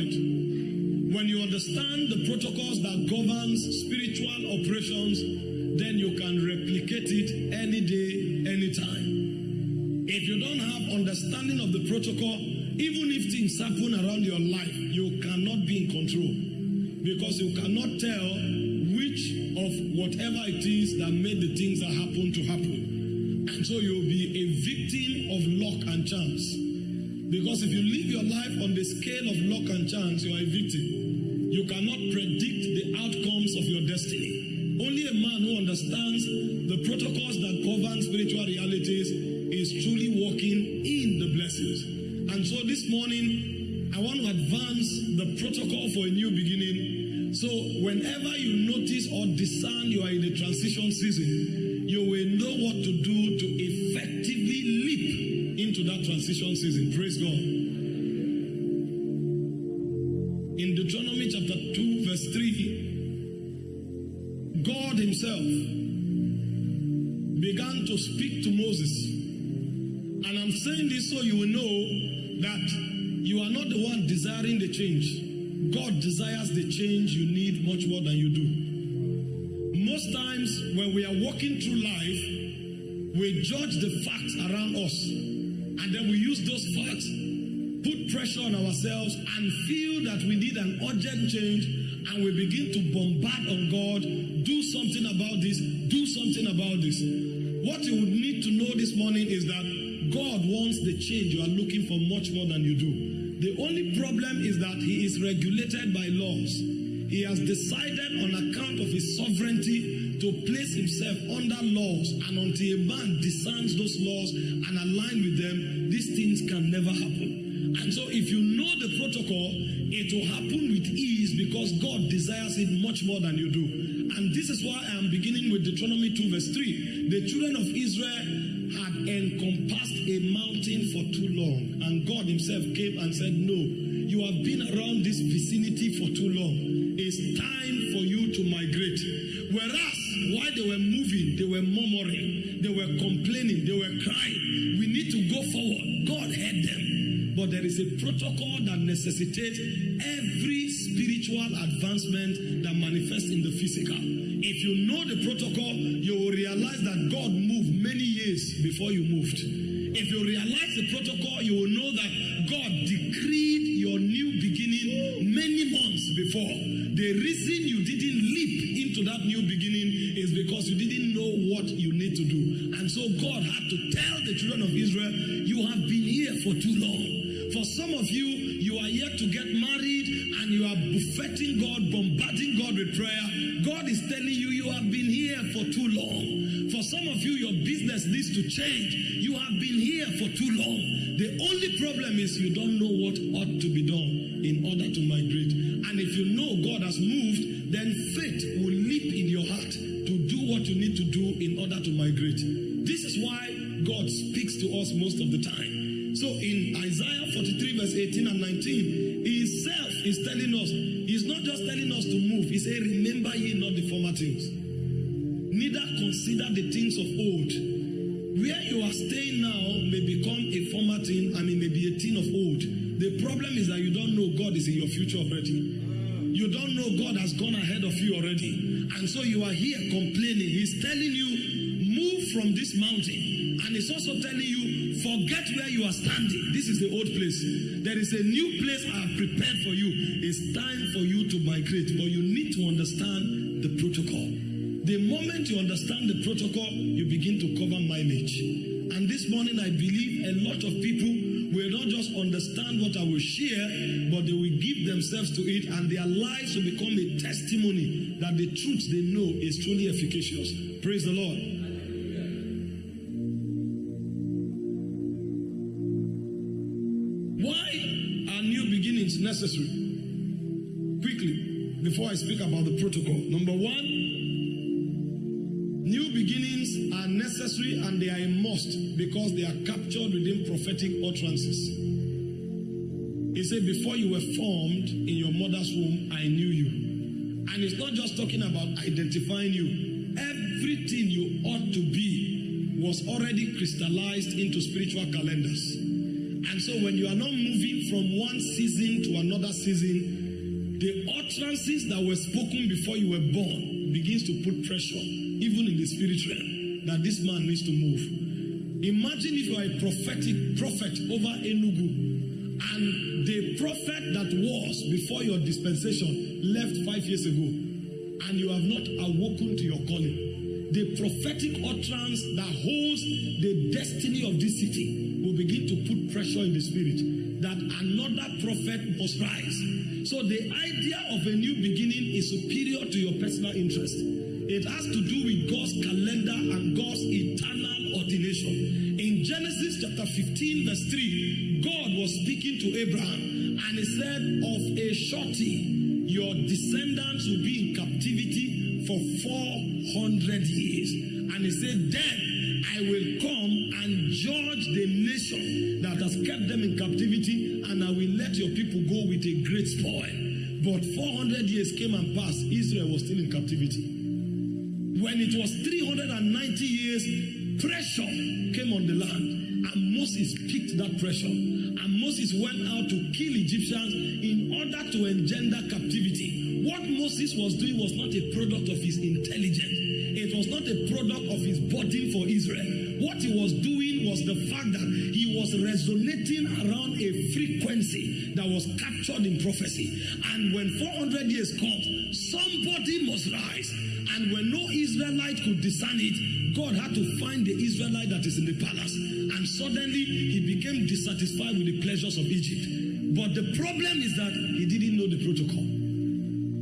it. When you understand the protocols that governs spiritual operations, then you can replicate it any day, anytime. If you don't have understanding of the protocol, even if things happen around your life, you cannot be in control because you cannot tell which of whatever it is that made the things that happen to happen. And so you'll be a victim of luck and chance. Because if you live your life on the scale of luck and chance, you are a victim. You cannot predict the outcomes of your destiny. Only a man who understands the protocols that govern spiritual realities is truly walking in the blessings. And so this morning, I want to advance the protocol for a new beginning. So whenever you notice or discern you are in a transition season, you will know what to do to effectively leap into that transition season. Praise God. In Deuteronomy chapter 2, verse 3, God Himself began to speak to Moses. And I'm saying this so you will know that you are not the one desiring the change. God desires the change you need much more than you do. Most times when we are walking through life, we judge the facts around us and then we use those facts, put pressure on ourselves, and feel that we need an urgent change, and we begin to bombard on God do something about this, do something about this. What you would need to know this morning is that God wants the change you are looking for much more than you do. The only problem is that He is regulated by laws. He has decided on account of His sovereignty to place Himself under laws, and until a man discerns those laws and align with them, these things can never happen. And so, if you know the protocol, it will happen with ease because God desires it much more than you do. And this is why I am beginning with Deuteronomy 2, verse 3. The children of Israel had encompassed a mountain for too long, and God Himself came and said, No, you have been around this vicinity for too long. It's time for you to migrate. Whereas, while they were moving, they were murmuring, they were complaining, they were crying. We need to go forward. God heard them. But there is a protocol that necessitates every spiritual advancement that manifests in the physical. If you know the protocol, you will realize that God moved many years before you moved. If you realize the protocol, you will know that God decreed your new beginning many months before. The reason you didn't leap into that new beginning is because you didn't know what you need to do. And so God had to tell the children of Israel, You have been here for too long. For some of you, you are yet to get married and you are buffeting God, bombarding God with prayer. God is telling you, you have been here for too long. For some of you, your business needs to change. You have been here for too long. The only problem is you don't know what ought to be done in order to migrate. And if you know God has moved, then faith will leap in your heart to do what you need to do in order to migrate. This is why God speaks to us most of the time. So in Isaiah 43, verse 18 and 19, He Himself is telling us, He's not just telling us to move, He said, Remember ye not the former things, neither consider the things of old. Where you are staying now may become a former thing and it may be a thing of old. The problem is that you don't know God is in your future already. You don't know God has gone ahead of you already. And so you are here complaining. He's telling you, move from this mountain. And he's also telling you, forget where you are standing. This is the old place. There is a new place I have prepared for you. It's time for you to migrate, but you need to understand the protocol. The moment you understand the protocol, you begin to cover mileage. And this morning, I believe a lot of people will not just understand what I will share, but they will give themselves to it, and their lives will become a testimony that the truth they know is truly efficacious. Praise the Lord. Why are new beginnings necessary. Quickly, before I speak about the protocol. Number one, necessary and they are a must because they are captured within prophetic utterances. He said, Before you were formed in your mother's womb, I knew you. And it's not just talking about identifying you, everything you ought to be was already crystallized into spiritual calendars. And so when you are not moving from one season to another season, the utterances that were spoken before you were born begins to put pressure, even in the spirit realm, that this man needs to move. Imagine if you are a prophetic prophet over Enugu, and the prophet that was before your dispensation left five years ago, and you have not awoken to your calling. The prophetic utterance that holds the destiny of this city will begin to put pressure in the spirit that another prophet must rise. So the idea of a new beginning is superior to your personal interest. It has to do with God's calendar and God's eternal ordination. In Genesis chapter 15, verse 3, God was speaking to Abraham and he said, Of a shorty, your descendants will be in captivity for 400 years. And he said, Then I will come and judge the nation that has kept them in captivity, and I will let your people go with a great spoil. But 400 years came and passed, Israel was still in captivity. When it was 390 years, pressure came on the land, and Moses picked that pressure. And Moses went out to kill Egyptians in order to engender captivity. What Moses was doing was not a product of his intelligence It was not a product of his burden for Israel. What he was doing was the fact that he was resonating around a frequency that was captured in prophecy. And when 400 years comes, somebody must rise. And when no Israelite could discern it, God had to find the Israelite that is in the palace. And suddenly he became dissatisfied with the pleasures of Egypt. But the problem is that he didn't know the protocol.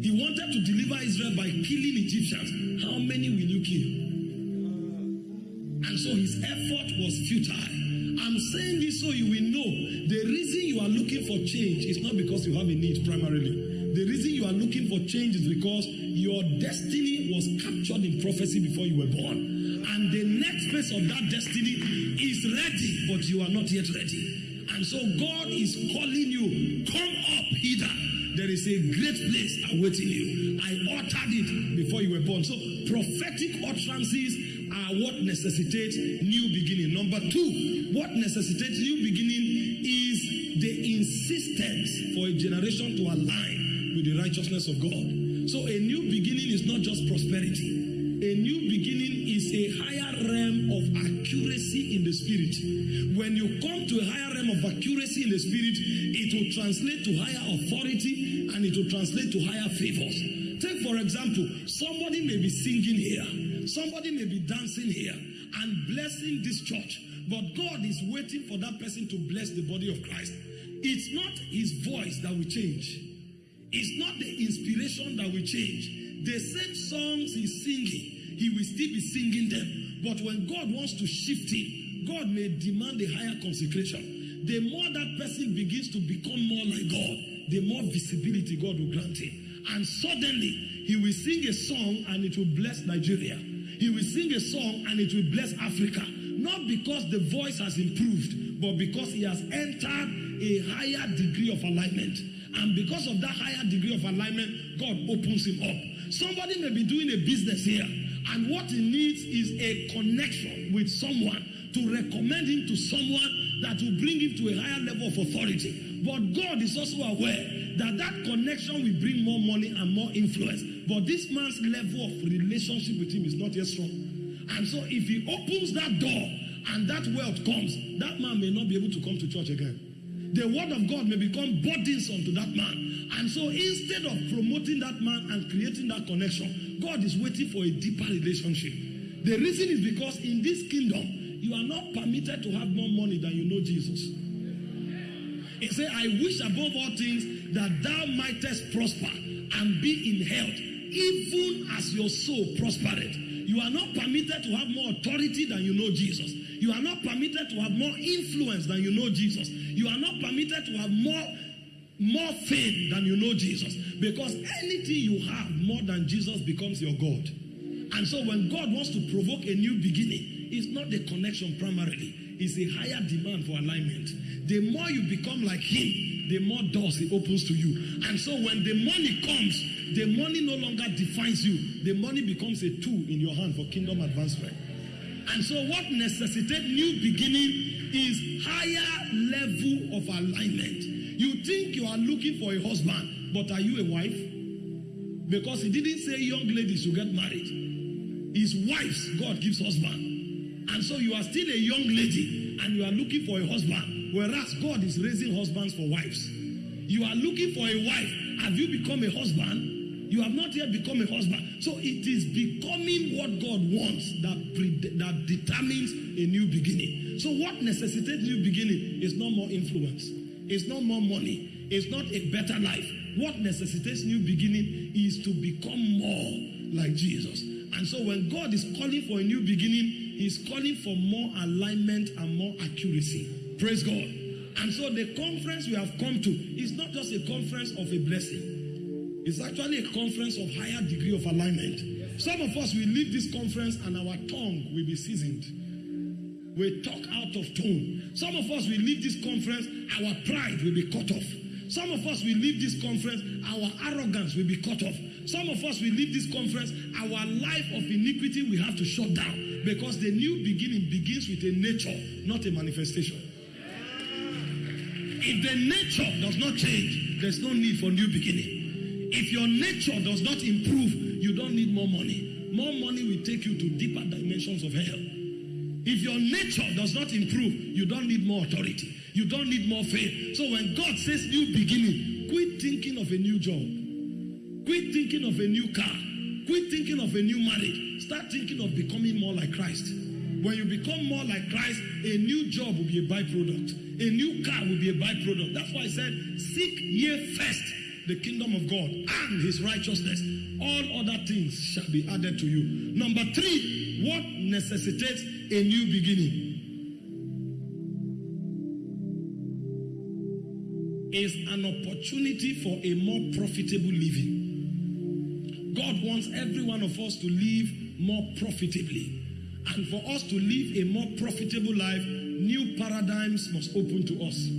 He wanted to deliver Israel by killing Egyptians. How many will you kill? And so his effort was futile. I'm saying this so you will know the reason you are looking for change is not because you have a need primarily. The reason you are looking for change is because your destiny was captured in prophecy before you were born. And the next phase of that destiny is ready, but you are not yet ready. And so God is calling you, come up hither there is a great place awaiting you. I uttered it before you were born. So prophetic utterances are what necessitates new beginning. Number two, what necessitates new beginning is the insistence for a generation to align with the righteousness of God. So a new beginning is not just prosperity. A new beginning is a higher realm of accuracy in the spirit. When you come to a higher realm of accuracy in the spirit, it will translate to higher authority and it will translate to higher favors. Take, for example, somebody may be singing here, somebody may be dancing here and blessing this church, but God is waiting for that person to bless the body of Christ. It's not his voice that will change, it's not the inspiration that will change. The same songs he's singing, he will still be singing them. But when God wants to shift him, God may demand a higher consecration. The more that person begins to become more like God, the more visibility God will grant him. And suddenly, he will sing a song and it will bless Nigeria. He will sing a song and it will bless Africa. Not because the voice has improved, but because he has entered a higher degree of alignment. And because of that higher degree of alignment, God opens him up. Somebody may be doing a business here, and what he needs is a connection with someone to recommend him to someone that will bring him to a higher level of authority. But God is also aware that that connection will bring more money and more influence. But this man's level of relationship with him is not yet strong. And so if he opens that door and that wealth comes, that man may not be able to come to church again. The word of God may become burdensome to that man. And so instead of promoting that man and creating that connection, God is waiting for a deeper relationship. The reason is because in this kingdom, you are not permitted to have more money than you know Jesus. He said, I wish above all things that thou mightest prosper and be in health, even as your soul prospered. You are not permitted to have more authority than you know Jesus. You are not permitted to have more influence than you know Jesus. You are not permitted to have more more fame than you know Jesus. Because anything you have more than Jesus becomes your God. And so when God wants to provoke a new beginning, it's not the connection primarily, it's a higher demand for alignment. The more you become like Him, the more doors He opens to you. And so when the money comes, the money no longer defines you, the money becomes a tool in your hand for kingdom advancement. And so what necessitates new beginning is higher level of alignment. You think you are looking for a husband, but are you a wife? Because he didn't say young ladies should get married. His wives, God gives husband. And so you are still a young lady and you are looking for a husband. Whereas God is raising husbands for wives. You are looking for a wife. Have you become a husband? You have not yet become a husband. So it is becoming what God wants that, pre- that determines a new beginning. So what necessitates new beginning is not more influence. It's not more money. It's not a better life. What necessitates new beginning is to become more like Jesus. And so when God is calling for a new beginning, He's calling for more alignment and more accuracy. Praise God. And so the conference we have come to is not just a conference of a blessing. It's actually a conference of higher degree of alignment. Some of us will leave this conference and our tongue will be seasoned. We talk out of tone. Some of us will leave this conference, our pride will be cut off. Some of us will leave this conference, our arrogance will be cut off. Some of us will leave this conference, our life of iniquity we have to shut down because the new beginning begins with a nature, not a manifestation. If the nature does not change, there's no need for new beginning. If your nature does not improve, you don't need more money. more money will take you to deeper dimensions of hell. If your nature does not improve, you don't need more authority. You don't need more faith. So when God says new beginning, quit thinking of a new job. Quit thinking of a new car. Quit thinking of a new marriage. Start thinking of becoming more like Christ. When you become more like Christ, a new job will be a byproduct. A new car will be a byproduct. That's why I said, seek ye first the kingdom of God and his righteousness. All other things shall be added to you. Number three, what necessitates a new beginning? Is an opportunity for a more profitable living. God wants every one of us to live more profitably. And for us to live a more profitable life, new paradigms must open to us.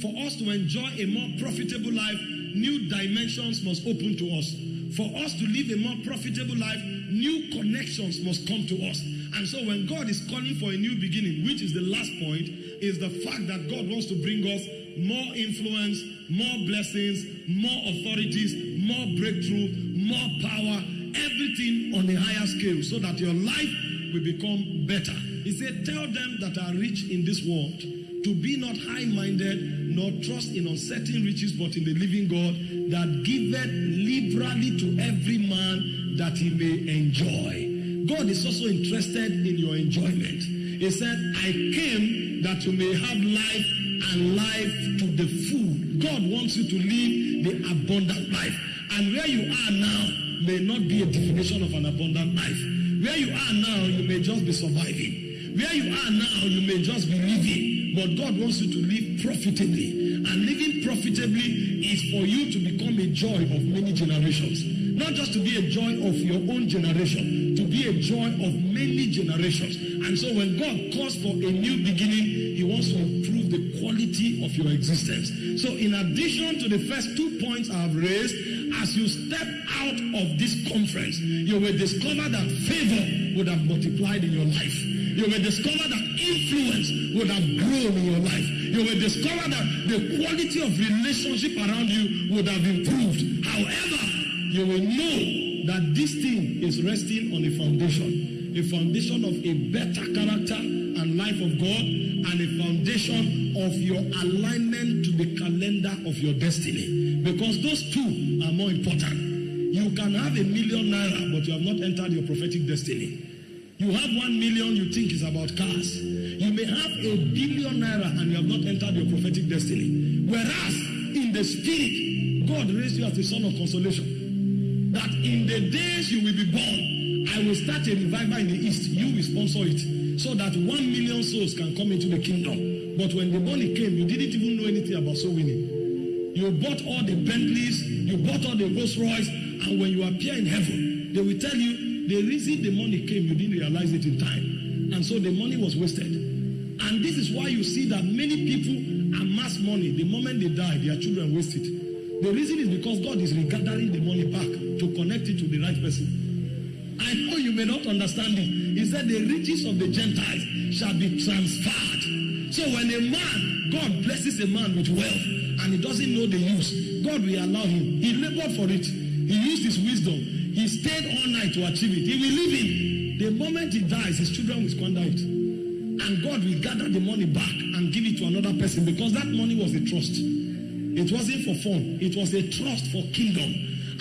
For us to enjoy a more profitable life, new dimensions must open to us. For us to live a more profitable life, new connections must come to us. And so when God is calling for a new beginning, which is the last point, is the fact that God wants to bring us more influence, more blessings, more authorities, more breakthrough, more power, everything on a higher scale so that your life will become better. He said, Tell them that are rich in this world to be not high minded, nor trust in uncertain riches, but in the living God that giveth liberally to every man that he may enjoy. God is also interested in your enjoyment. He said, I came that you may have life and life to the full. God wants you to live the abundant life. And where you are now may not be a definition of an abundant life. Where you are now, you may just be surviving. Where you are now, you may just be living. But God wants you to live profitably. And living profitably is for you to become a joy of many generations. Not just to be a joy of your own generation, to be a joy of many generations. And so when God calls for a new beginning, He wants to improve the quality of your existence. So in addition to the first two points I have raised, as you step out of this conference, you will discover that favor would have multiplied in your life. You will discover that influence would have grown in your life. You will discover that the quality of relationship around you would have improved. However, you will know that this thing is resting on a foundation, a foundation of a better character and life of God, and a foundation of your alignment to the calendar of your destiny. Because those two are more important. You can have a million naira, but you have not entered your prophetic destiny. You have one million you think is about cars. You may have a billion naira and you have not entered your prophetic destiny. Whereas in the spirit, God raised you as the son of consolation. That in the days you will be born, I will start a revival in the east. You will sponsor it so that one million souls can come into the kingdom. But when the money came, you didn't even know anything about soul winning. You bought all the Bentleys, you bought all the Rolls Royce, and when you appear in heaven, they will tell you the reason the money came, you didn't realize it in time. And so the money was wasted. Why you see that many people amass money. The moment they die, their children waste it. The reason is because God is regathering the money back to connect it to the right person. I know you may not understand it. He said the riches of the Gentiles shall be transferred. So when a man, God blesses a man with wealth and he doesn't know the use, God will allow him. He labored for it. He used his wisdom. He stayed all night to achieve it. He will leave it. The moment he dies, his children will squander it. And God will gather the money back and give it to another person because that money was a trust. It wasn't for fun. It was a trust for kingdom.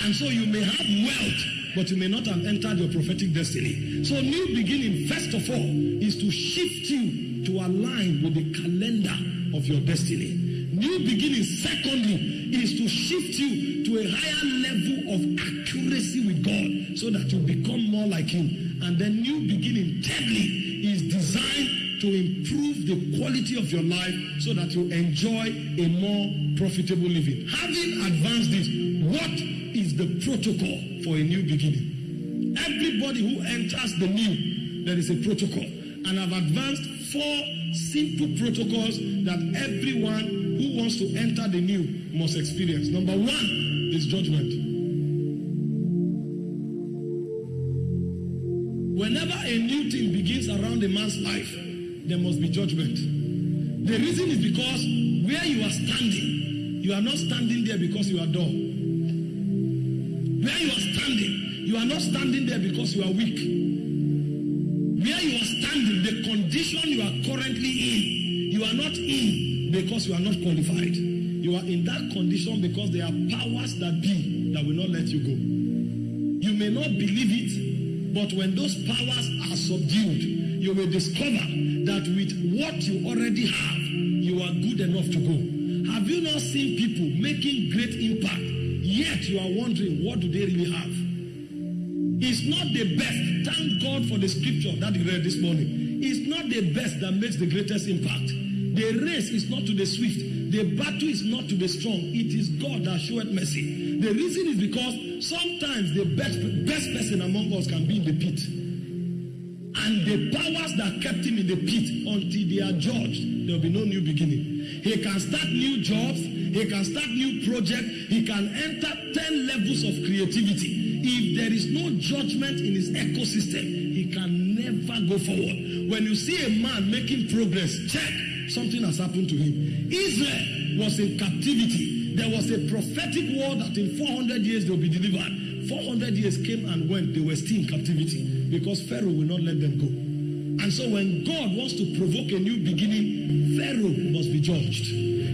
And so you may have wealth, but you may not have entered your prophetic destiny. So new beginning, first of all, is to shift you to align with the calendar of your destiny. New beginning, secondly, is to shift you to a higher level of accuracy with God so that you become more like Him. And then, new beginning, thirdly, is designed to improve the quality of your life so that you enjoy a more profitable living. Having advanced this, what is the protocol for a new beginning? Everybody who enters the new, there is a protocol. And I've advanced four simple protocols that everyone who wants to enter the new must experience. Number one is judgment. Whenever a new thing begins around a man's life, there must be judgment. The reason is because where you are standing, you are not standing there because you are dull. Where you are standing, you are not standing there because you are weak. Where you are standing, the condition you are currently in, you are not in because you are not qualified. You are in that condition because there are powers that be that will not let you go. You may not believe it, but when those powers are subdued, you will discover that with what you already have, you are good enough to go. Have you not seen people making great impact, yet you are wondering what do they really have? It's not the best. Thank God for the scripture that you read this morning. It's not the best that makes the greatest impact. The race is not to the swift. The battle is not to the strong. It is God that showeth mercy. The reason is because sometimes the best, best person among us can be in the pit. And the powers that kept him in the pit until they are judged, there will be no new beginning. He can start new jobs, he can start new projects, he can enter 10 levels of creativity. If there is no judgment in his ecosystem, he can never go forward. When you see a man making progress, check something has happened to him. Israel was in captivity. There was a prophetic word that in 400 years they'll be delivered. 400 years came and went, they were still in captivity because Pharaoh will not let them go. And so when God wants to provoke a new beginning, Pharaoh must be judged.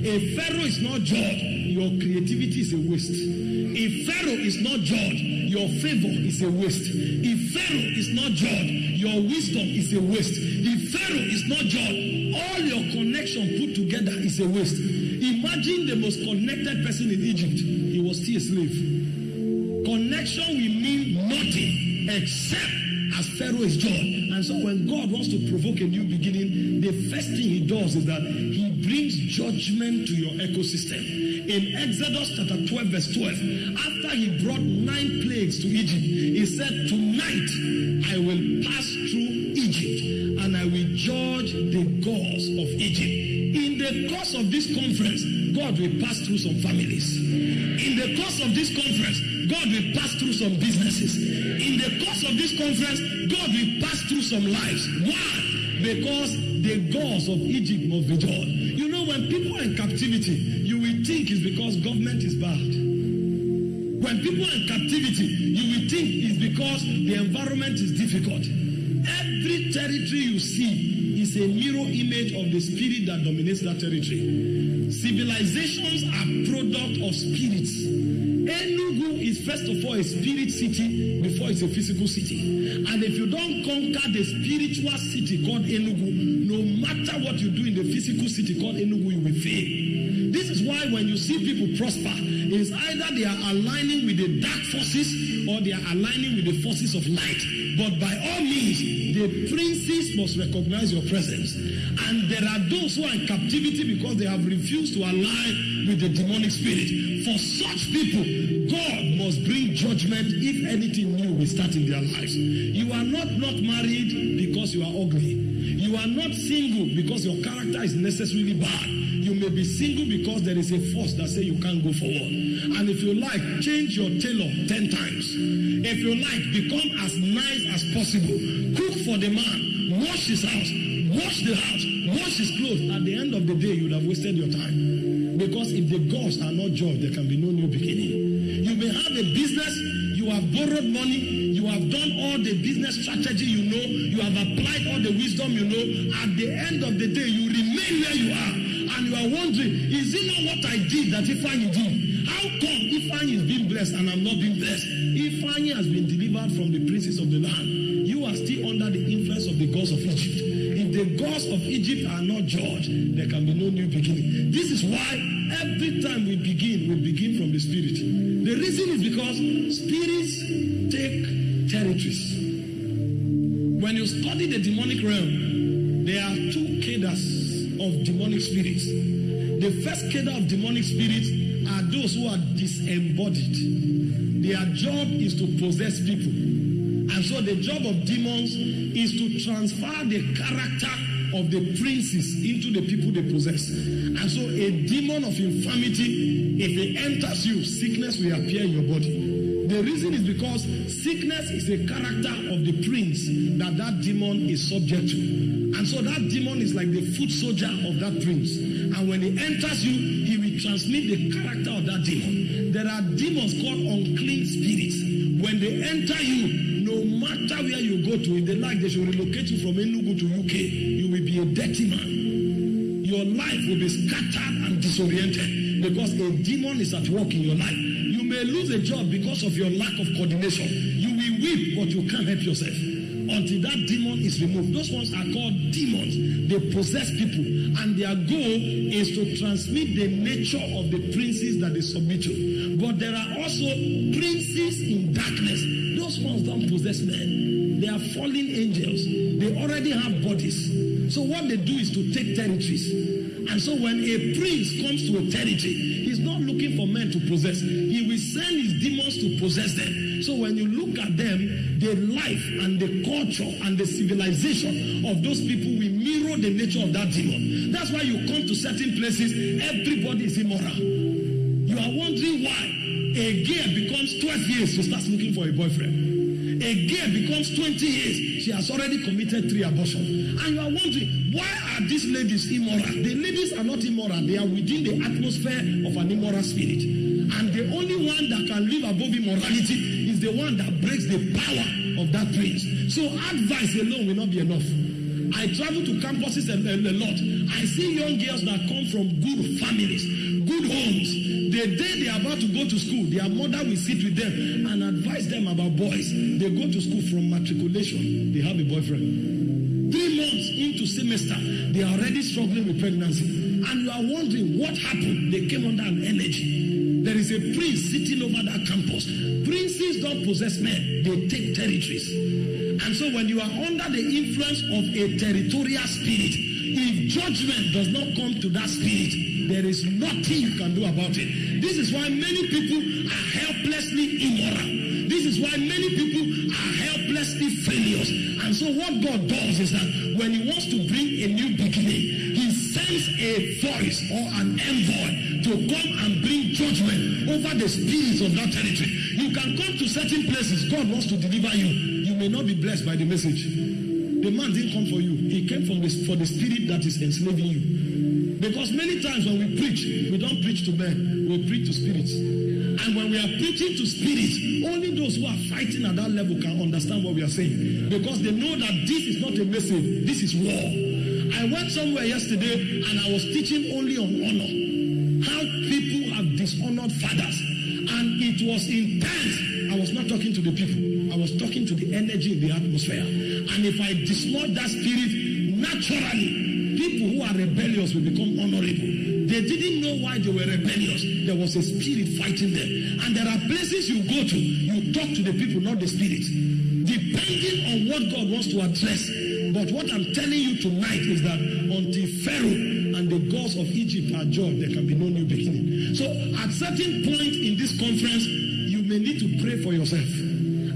If Pharaoh is not judged, your creativity is a waste. If Pharaoh is not judged, your favor is a waste. If Pharaoh is not judged, your wisdom is a waste. If Pharaoh is not judged, all your connection put together is a waste. Imagine the most connected person in Egypt. He was still a slave. Connection will mean nothing except as Pharaoh is judged. And so when God wants to provoke a new beginning, the first thing he does is that he brings judgment to your ecosystem. In Exodus chapter 12, verse 12, after he brought nine plagues to Egypt, he said, Tonight I will pass through Egypt and I will judge the gods of Egypt. In the course of this conference, God will pass through some families. In the course of this conference, God will pass through some businesses. In the course of this conference, God will pass through some lives. Why? Because the gods of Egypt must be judged. You know, when people are in captivity, you will think it's because government is bad. When people are in captivity, you will think it's because the environment is difficult. Every territory you see is a mirror image of the spirit that dominates that territory. Civilizations are product of spirits. Enugu is first of all a spirit city before it's a physical city. And if you don't conquer the spiritual city called Enugu, no matter what you do in the physical city called Enugu, you will fail. This is why when you see people prosper, it's either they are aligning with the dark forces or they are aligning with the forces of light. But by all means, the princes must recognize your presence. And there are those who are in captivity because they have refused to align with the demonic spirit. For such people, God must bring judgment if anything new will start in their lives. You are not not married because you are ugly. You are not single because your character is necessarily bad. You may be single because there is a force that say you can't go forward. And if you like, change your tailor 10 times. If you like, become as nice as possible. Cook for the man, wash his house, wash the house, wash his clothes. At the end of the day, you would have wasted your time. Because if the gods are not judged, there can be no new beginning. You may have a business, you have borrowed money, you have done all the business strategy you know, you have applied all the wisdom you know. At the end of the day, you remain where you are. And you are wondering, is it not what I did that Ifeanyi did? How come Ifeanyi is being blessed and I'm not being blessed? Ifeanyi has been delivered from the princes of the land. You are still under the influence of the gods of Egypt. The gods of Egypt are not judged, there can be no new beginning. This is why every time we begin, we begin from the spirit. The reason is because spirits take territories. When you study the demonic realm, there are two cadres of demonic spirits. The first cadre of demonic spirits are those who are disembodied. Their job is to possess people. And so the job of demons is to transfer the character of the princes into the people they possess. And so a demon of infirmity, if it enters you, sickness will appear in your body. The reason is because sickness is a character of the prince that that demon is subject to. And so that demon is like the foot soldier of that prince. And when he enters you, he will transmit the character of that demon. There are demons called unclean spirits. When they enter you, matter where you go to, if they like, they should relocate you from Enugu to UK. You will be a dirty man. Your life will be scattered and disoriented because a demon is at work in your life. You may lose a job because of your lack of coordination. You will weep, but you can't help yourself until that demon is removed. Those ones are called demons. They possess people, and their goal is to transmit the nature of the princes that they submit to. But there are also princes in darkness. Don't possess men. They are fallen angels. They already have bodies. So what they do is to take territories. And so when a prince comes to a territory, he's not looking for men to possess. He will send his demons to possess them. So when you look at them, the life and the culture and the civilization of those people will mirror the nature of that demon. That's why you come to certain places, everybody is immoral. You are why a girl becomes 12 years, she starts looking for a boyfriend. A girl becomes 20 years, she has already committed three abortions. And you are wondering, why are these ladies immoral? The ladies are not immoral, they are within the atmosphere of an immoral spirit. And the only one that can live above immorality is the one that breaks the power of that prince. So advice alone will not be enough. I travel to campuses a, a, a lot. I see young girls that come from good families, good homes. The day they are about to go to school, their mother will sit with them and advise them about boys. They go to school from matriculation, they have a boyfriend. Three months into semester, they are already struggling with pregnancy. And you are wondering what happened. They came under an energy. There is a prince sitting over that campus. Princes don't possess men, they take territories. And so when you are under the influence of a territorial spirit, if judgment does not come to that spirit, there is nothing you can do about it. This is why many people are helplessly immoral. This is why many people are helplessly failures. And so what God does is that when he wants to bring a new beginning, he sends a voice or an envoy to come and bring judgment over the spirits of that territory. You can come to certain places, God wants to deliver you. You may not be blessed by the message. The man didn't come for you. He came from this for the spirit that is enslaving you. Because many times when we preach, we don't preach to men, we preach to spirits. And when we are preaching to spirits, only those who are fighting at that level can understand what we are saying. Because they know that this is not a message, this is war. I went somewhere yesterday and I was teaching only on honor. How people have dishonored fathers. And it was intense. I was not talking to the people, I was talking to the energy in the atmosphere. And if I dislodge that spirit, naturally, people who are rebellious will become honorable. They didn't know why they were rebellious. There was a spirit fighting them. And there are places you go to, you talk to the people, not the spirit. Depending on what God wants to address. But what I'm telling you tonight is that until Pharaoh and the gods of Egypt are judged, there can be no new beginning. So at certain point in this conference, you may need to pray for yourself.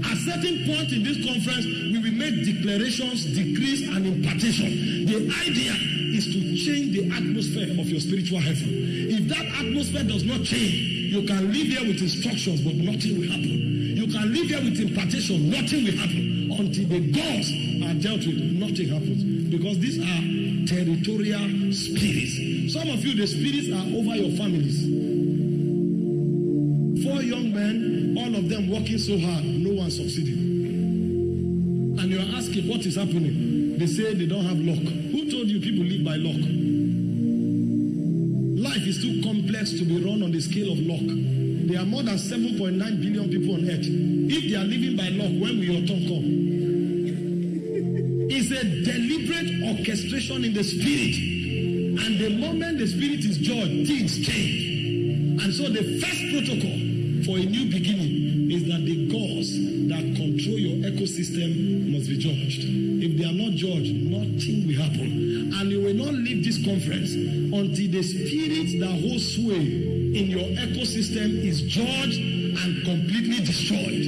At certain point in this conference, we will make declarations, decrees, and impartation. The idea change the atmosphere of your spiritual heaven. If that atmosphere does not change, you can live here with instructions, but nothing will happen. You can live here with impartation, nothing will happen. Until the gods are dealt with, nothing happens. Because these are territorial spirits. Some of you, the spirits are over your families. Four young men, all of them working so hard, no one succeeding. And you are asking what is happening. They say they don't have luck. Who you people live by luck? Life is too complex to be run on the scale of luck. There are more than 7.9 billion people on earth. If they are living by luck, when will your turn come? It's a deliberate orchestration in the spirit. And the moment the spirit is judged, things change. And so the first protocol for a new beginning is that the gods that your ecosystem must be judged. If they are not judged, nothing will happen. And you will not leave this conference until the spirit that holds sway in your ecosystem is judged and completely destroyed.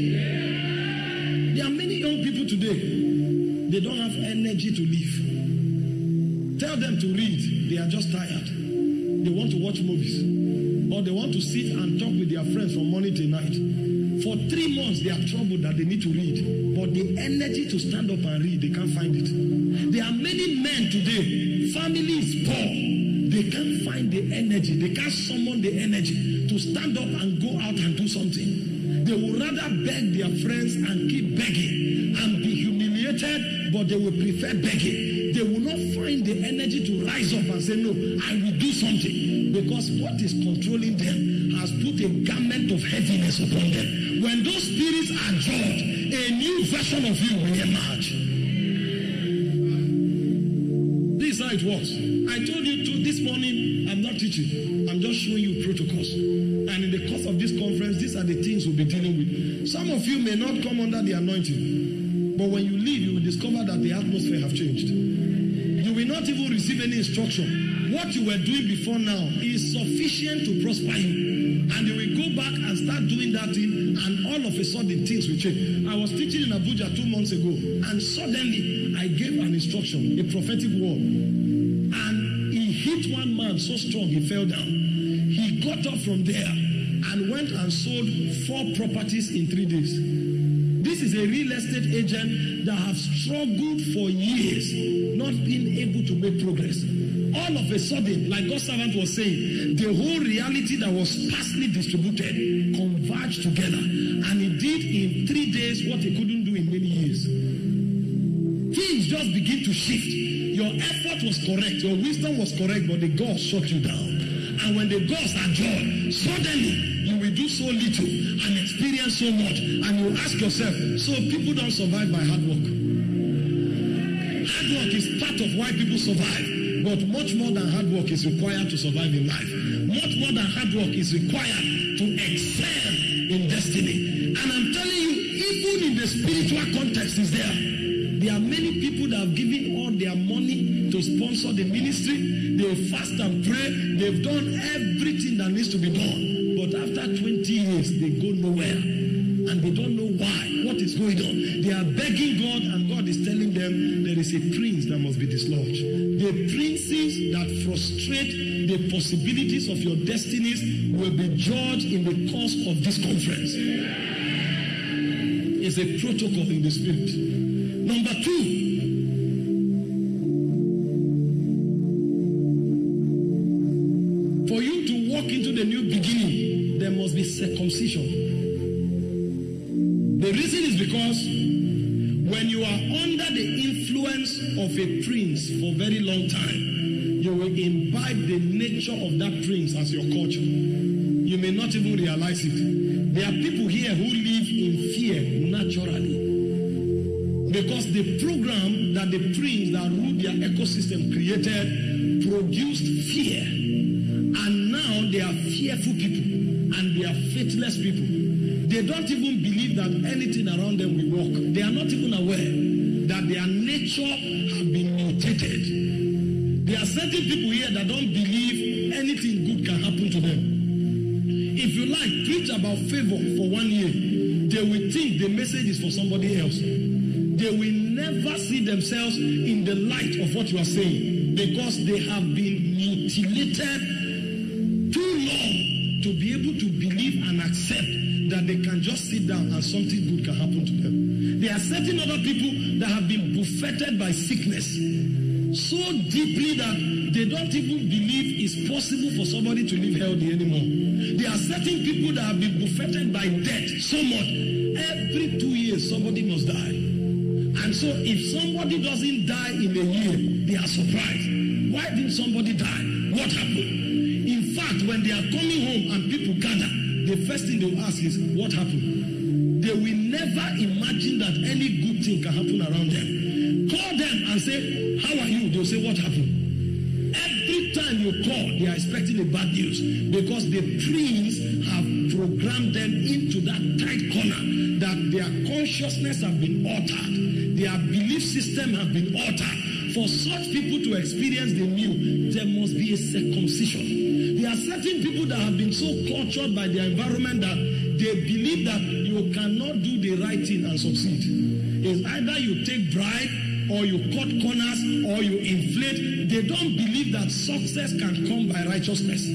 There are many young people today, they don't have energy to live. Tell them to read, they are just tired. They want to watch movies or they want to sit and talk with their friends from morning till night. For three months, they are troubled that they need to read, but the energy to stand up and read, they can't find it. There are many men today, family is poor, they can't find the energy, they can't summon the energy to stand up and go out and do something. They would rather beg their friends and keep begging and be humiliated, but they will prefer begging. They will not find the energy to rise up and say, No, I will do something. Because what is controlling them has put a garment of heaviness upon them. When those spirits are judged, a new version of you will emerge. This is how it works. I told you to this morning, I'm not teaching, I'm just showing you protocols. And in the course of this conference, these are the things we'll be dealing with. Some of you may not come under the anointing, but when you leave, you will discover that the atmosphere have changed. You will not even receive any instruction. What you were doing before now is sufficient to prosper you. And you will go back and start doing that thing, and all of a sudden things will change. I was teaching in Abuja two months ago, and suddenly I gave an instruction, a prophetic word. And he hit one man so strong he fell down. He got up from there and went and sold four properties in three days. This is a real estate agent that have struggled for years, not being able to make progress. All of a sudden, like God's servant was saying, the whole reality that was sparsely distributed converged together. And he did in three days what he couldn't do in many years. Things just begin to shift. Your effort was correct, your wisdom was correct, but the gods shut you down. And when the gods are joy, suddenly you will do so little and experience so much. And you ask yourself, so people don't survive by hard work. Hard work is part of why people survive. But much more than hard work is required to survive in life. Much more than hard work is required to excel in destiny. And I'm telling you, even in the spiritual context is there. There are many people that have given all their money to sponsor the ministry. They fast and pray. They've done everything that needs to be done. But after 20 years, they go nowhere. And they don't know why. What is going on? They are begging God, and God is telling them there is a prince that must be dislodged. The princes that frustrate the possibilities of your destinies will be judged in the course of this conference. It's a protocol in the spirit. Number two, of a prince for a very long time, you will imbibe the nature of that prince as your culture. You may not even realize it. There are people here who live in fear naturally. Because the program that the prince that ruled their ecosystem created produced fear. And now they are fearful people and they are faithless people. They don't even believe that anything around them will work. They are not even aware that their nature have been mutated. There are certain people here that don't believe anything good can happen to them. If you like, preach about favor for one year. They will think the message is for somebody else. They will never see themselves in the light of what you are saying because they have been mutilated too long to be able to believe and accept that they can just sit down and something good can happen to them. There are certain other people that have been buffeted by sickness so deeply that they don't even believe it's possible for somebody to live healthy anymore. There are certain people that have been buffeted by death so much. Every two years, somebody must die. And so, if somebody doesn't die in a year, they are surprised. Why didn't somebody die? What happened? In fact, when they are coming home and people gather, the first thing they will ask is, What happened? They will never imagine that any good thing can happen around them. Call them and say, How are you? They'll say, What happened? Every time you call, they are expecting a bad news because the prince have programmed them into that tight corner that their consciousness have been altered, their belief system have been altered. For such people to experience the new, there must be a circumcision. There are certain people that have been so cultured by their environment that they believe that you cannot do the right thing and succeed. It's either you take bribe or you cut corners or you inflate. They don't believe that success can come by righteousness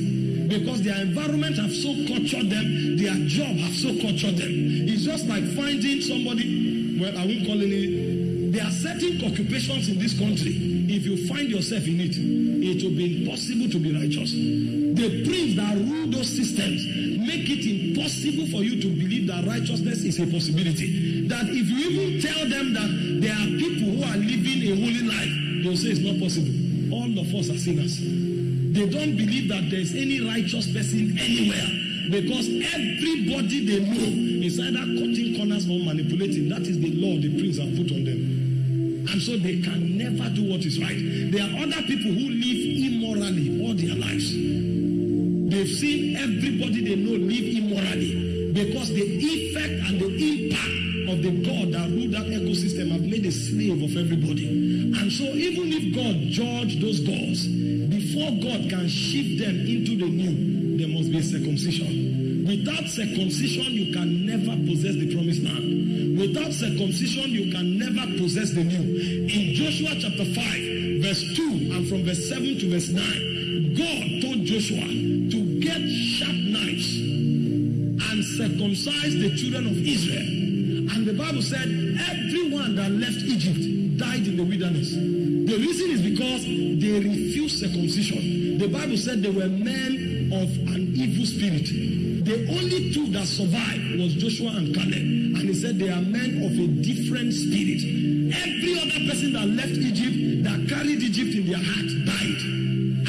because their environment have so cultured them, their job have so cultured them. It's just like finding somebody, well, I won't call any There are certain occupations in this country. If you find yourself in it, it will be impossible to be righteous. The prince that rule those systems make it impossible for you to believe that righteousness is a possibility. That if you even tell them that there are people who are living a holy life, they'll say it's not possible. All of us are sinners. They don't believe that there's any righteous person anywhere because everybody they know is either cutting corners or manipulating. That is the law the prince have put on them. And so they can never do what is right. There are other people who live immorally all their lives. They've seen everybody they know live immorally because the effect and the impact of the God that rule that ecosystem have made a slave of everybody. And so even if God judge those gods, before God can shift them into the new, there must be a circumcision. Without circumcision, you can never possess the promised land. Without circumcision, you can never possess the new. In Joshua chapter 5, verse 2, and from verse 7 to verse 9, God told Joshua to sharp knives and circumcise the children of Israel. And the Bible said, everyone that left Egypt died in the wilderness. The reason is because they refused circumcision. The Bible said they were men of an evil spirit. The only two that survived was Joshua and Caleb. And he said they are men of a different spirit. Every other person that left Egypt, that carried Egypt in their heart, died.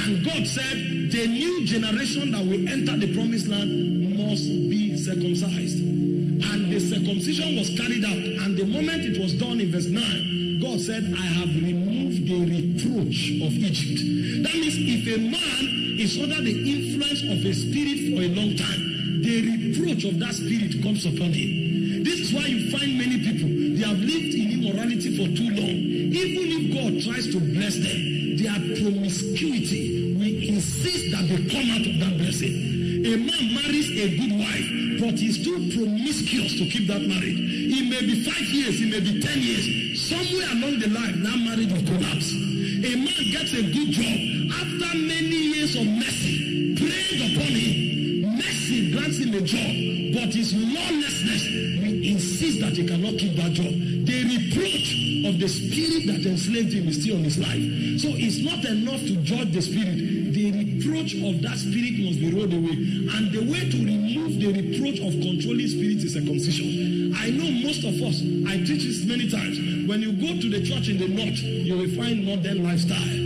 And God said, the new generation that will enter the promised land must be circumcised. And the circumcision was carried out. And the moment it was done in verse 9, God said, I have removed the reproach of Egypt. That means if a man is under the influence of a spirit for a long time, the reproach of that spirit comes upon him. This is why you find many people, they have lived in immorality for too long. Even if God tries to bless them, their promiscuity will insist that they come out of that blessing. A man marries a good wife, but he's too promiscuous to keep that marriage. It may be five years, it may be ten years. Somewhere along the line, that marriage will collapse. A man gets a good job after many years of mercy prayed upon him. Mercy grants him a job, but his lawlessness will insist that he cannot keep that job. The reproach of the spirit that enslaved him is still on his life. So it's not enough to judge the spirit. The reproach of that spirit must be rolled away. And the way to remove the reproach of controlling spirit is circumcision. I know most of us, I teach this many times. When you go to the church in the north, you will find northern lifestyle.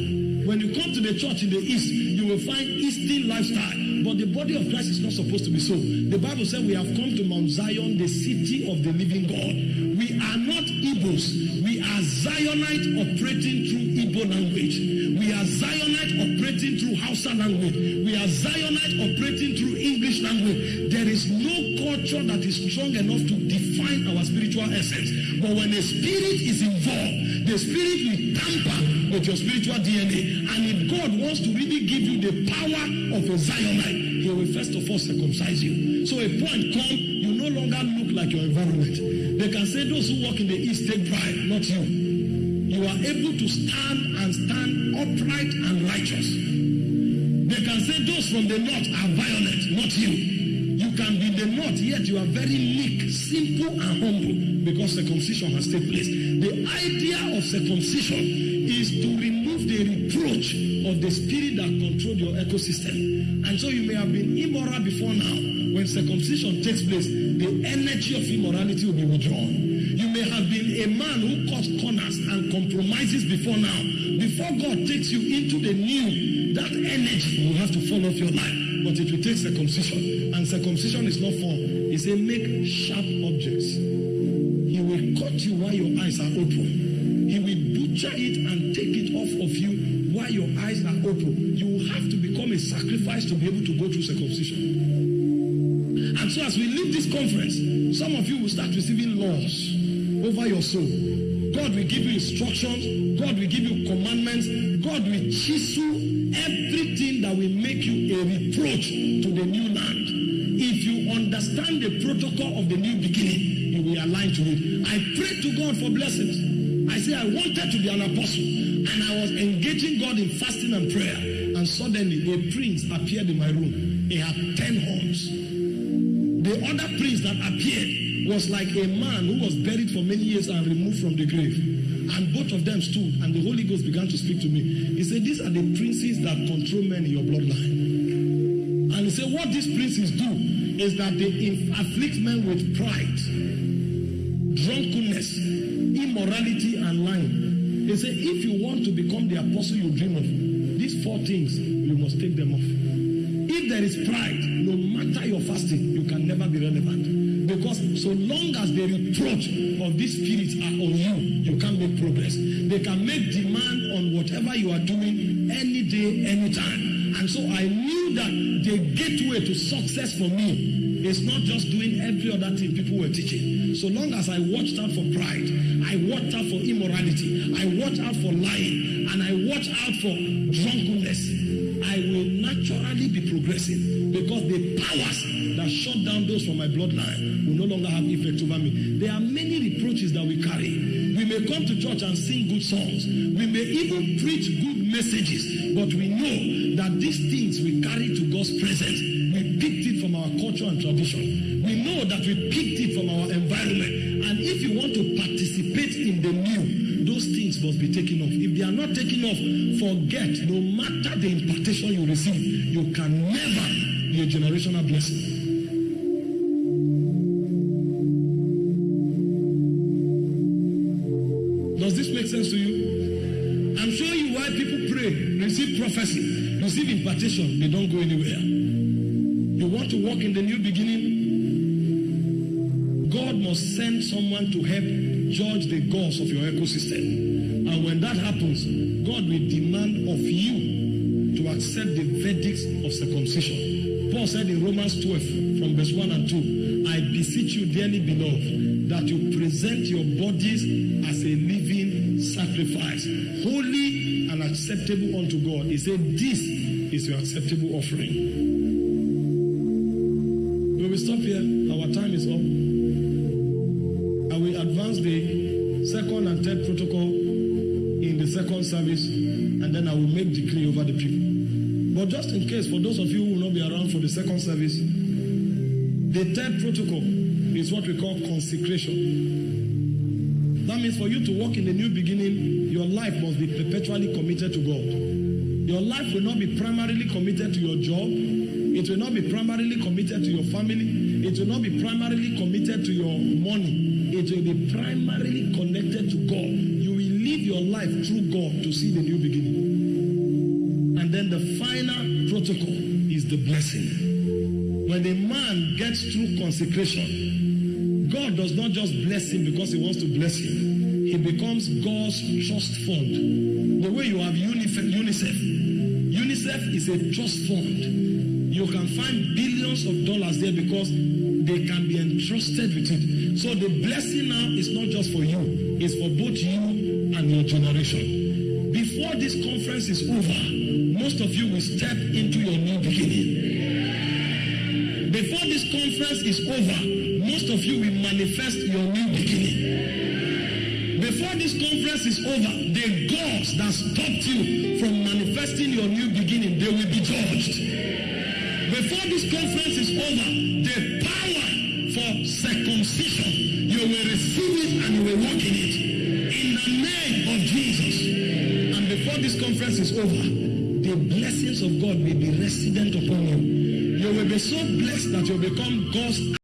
When you come to the church in the east, you will find eastern lifestyle. But the body of Christ is not supposed to be so. The Bible said we have come to Mount Zion, the city of the living God. We are not Igbos. We are Zionite operating through Igbo language. We are Zionite operating through Hausa language. We are Zionite operating through English language. There is no culture that is strong enough to define our spiritual essence. But when a spirit is involved, the spirit will tamper with your spiritual DNA. And if God wants to really give you the power of a Zionite, he will first of all circumcise you. So a point come, you no longer look like your environment. They can say those who walk in the east take pride, not you. You are able to stand and stand upright and righteous. They can say those from the north are violent, not you. You can be the north, yet you are very meek, simple, and humble because circumcision has taken place. The idea of circumcision is to remove the reproach of the spirit that controlled your ecosystem. And so you may have been immoral before now. When circumcision takes place, the energy of immorality will be withdrawn. You may have been a man who cuts corners and compromises before now. Before God takes you into the new, that energy will have to fall off your life. But it will take circumcision. And circumcision is not for, he said, make sharp objects. He will cut you while your eyes are open. He will butcher it and take it off of you while your eyes are open. You will have to become a sacrifice to be able to go through circumcision. We leave this conference, some of you will start receiving laws over your soul. God will give you instructions. God will give you commandments. God will chisel everything that will make you a reproach to the new land. If you understand the protocol of the new beginning, you will align to it. I prayed to God for blessings. I said I wanted to be an apostle, and I was engaging God in fasting and prayer. And suddenly, a prince appeared in my room. He had ten horns. The other prince that appeared was like a man who was buried for many years and removed from the grave. And both of them stood, and the Holy Ghost began to speak to me. He said, These are the princes that control men in your bloodline. And he said, What these princes do is that they afflict men with pride, drunkenness, immorality, and lying. He said, If you want to become the apostle you dream of, these four things, you must take them off. There is pride, no matter your fasting, you can never be relevant. Because so long as the reproach of these spirits are on you, you can't make progress. They can make demand on whatever you are doing any day, anytime. And so I knew that the gateway to success for me is not just doing every other thing people were teaching. So long as I watched out for pride, I watched out for immorality, I watched out for lying, and I watched out for drunkenness, I will naturally progressing because the powers that shut down those from my bloodline will no longer have effect over me. There are many reproaches that we carry. We may come to church and sing good songs. We may even preach good messages, but we know that these things we carry to God's presence. We picked it from our culture and tradition. We know that we picked it from our environment. And if you want to participate in the new, those things must be taken off. If they are not taken off, forget no matter the impartation you receive, you can never be a generational blessing. Does this make sense to you? I'm showing you why people pray, receive prophecy, receive impartation, they don't go anywhere. You want to walk in the new beginning? God must send someone to help judge the gods of your ecosystem. And when that happens, God will demand of you to accept the verdicts of circumcision. Paul said in Romans 12, from verse 1 and 2, I beseech you, dearly beloved, that you present your bodies as a living sacrifice, holy and acceptable unto God. He said, This is your acceptable offering. We will stop here. Our time is up. Second service, and then I will make decree over the people. But just in case, for those of you who will not be around for the second service, the third protocol is what we call consecration. That means for you to walk in the new beginning, your life must be perpetually committed to God. Your life will not be primarily committed to your job. It will not be primarily committed to your family. It will not be primarily committed to your money. It will be primarily connected to God. Live your life through God to see the new beginning. And then the final protocol is the blessing. When a man gets through consecration, God does not just bless him because he wants to bless him. He becomes God's trust fund. The way you have UNICEF, UNICEF is a trust fund. You can find billions of dollars there because they can be entrusted with it. So the blessing now is not just for you, it's for both you and your generation. Before this conference is over, most of you will step into your new beginning. Before this conference is over, most of you will manifest your new beginning. Before this conference is over, the gods that stopped you from manifesting your new beginning, they will be judged. Before this conference is over, the power for circumcision, you will receive it and you will walk in it. Before this conference is over, the blessings of God will be resident upon you. You will be so blessed that you will become God's